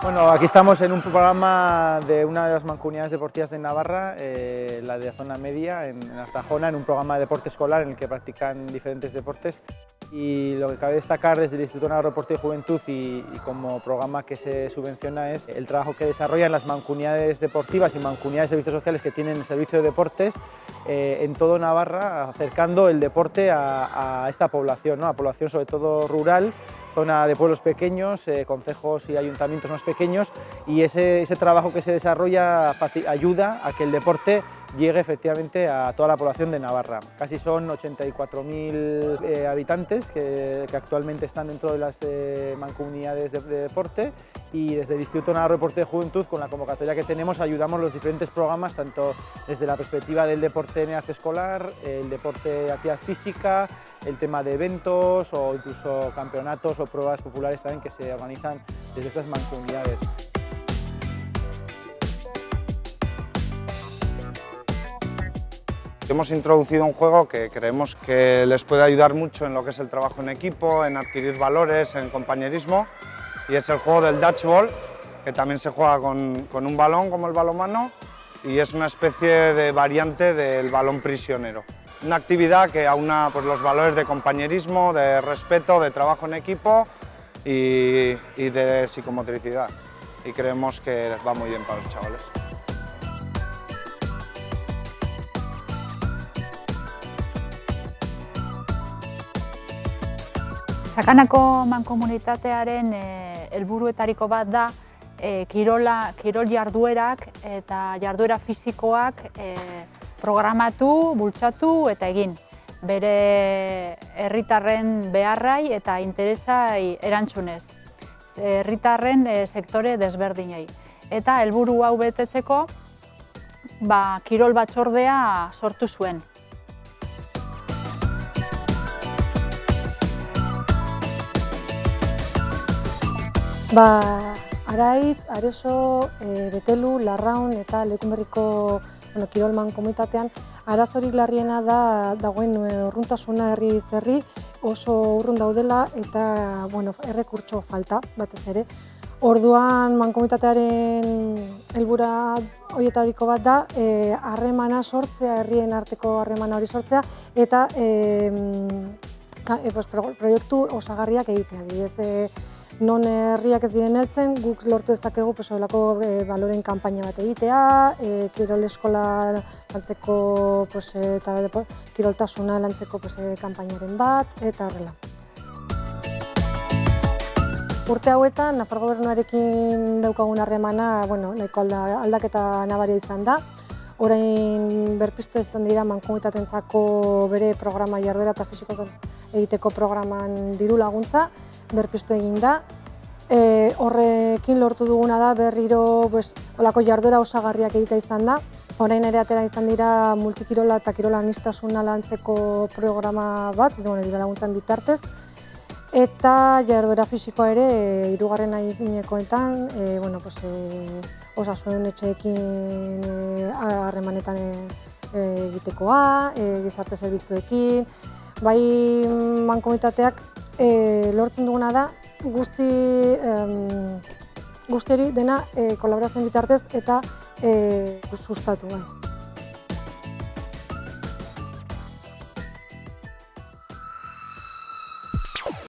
Bueno, aquí estamos en un programa de una de las mancomunidades deportivas de Navarra, eh, la de zona media, en, en Artajona, en un programa de deporte escolar en el que practican diferentes deportes y lo que cabe destacar desde el Instituto Navarro Deporte y Juventud y, y, como programa que se subvenciona es el trabajo que desarrollan las mancomunidades deportivas y mancomunidades de servicios sociales que tienen el servicio de deportes eh, en todo Navarra, acercando el deporte a, a esta población, ¿no? a población sobre todo rural zona de pueblos pequeños, eh, concejos y ayuntamientos más pequeños y ese, ese trabajo que se desarrolla ayuda a que el deporte llegue efectivamente a toda la población de Navarra. Casi son 84.000 eh, habitantes que, actualmente están dentro de las eh, mancomunidades de, de, deporte y desde el Instituto Navarro de Deporte de Juventud, con la convocatoria que tenemos, ayudamos los diferentes programas, tanto desde la perspectiva del deporte en edad escolar, el deporte de actividad física, el tema de eventos o incluso campeonatos o pruebas populares también que se organizan desde estas mancomunidades. Hemos introducido un juego que creemos que les puede ayudar mucho en lo que es el trabajo en equipo, en adquirir valores, en compañerismo, y es el juego del dodgeball, que también se juega con, con un balón como el balonmano, y es una especie de variante del balón prisionero. Una actividad que aúna pues, los valores de compañerismo, de respeto, de trabajo en equipo y, y de psicomotricidad. Y creemos que va muy bien para los chavales. Sakanako mankomunitatearen e, helburuetariko bat da e, kirola, kirol jarduerak eta jarduera fisikoak e, programatu, bultzatu eta egin. Bere herritarren beharrai eta interesai erantzunez. Herritarren e, sektore desberdinei. Eta helburu hau betetzeko ba, kirol batzordea sortu zuen. Ba, Araitz, Areso, e, Betelu, Larraun eta Lekunberriko bueno, Kirolman komunitatean arazorik larriena da dagoen eh, urruntasuna herri zerri oso urrun daudela eta bueno, errekurtso falta batez ere. Orduan mankomunitatearen helbura horietariko bat da eh, harremana sortzea, herrien arteko harremana hori sortzea eta e, ka, e, pues, proiektu osagarriak egitea. Dibez, non herriak ez diren heltzen, guk lortu dezakegu pues, e, baloren kanpaina bat egitea, e, kirol eskola lantzeko pues, eta depo, kiroltasuna lantzeko pues, e, kanpainaren bat, eta horrela. Urte hauetan, Nafar gobernuarekin daukagun harremana, bueno, nahiko alda, aldaketa nabaria izan da. Orain berpiste izan dira mankomunitatentzako bere programa jarduera eta fisiko egiteko programan diru laguntza, berpiztu egin da. E, horrekin lortu duguna da berriro pues, olako jarduera osagarriak egita izan da. Orain ere atera izan dira multikirola eta kirola anistasuna lantzeko programa bat, bueno, dira laguntzen bitartez. Eta jarduera fisikoa ere, e, irugarren ainekoetan, e, bueno, pues, e, osasun etxeekin e, harremanetan e, e, egitekoa, e, gizarte zerbitzuekin, bai mankomitateak e, lortzen duguna da guzti, em, guzti hori dena e, kolaborazioen bitartez eta e, sustatu. Bai.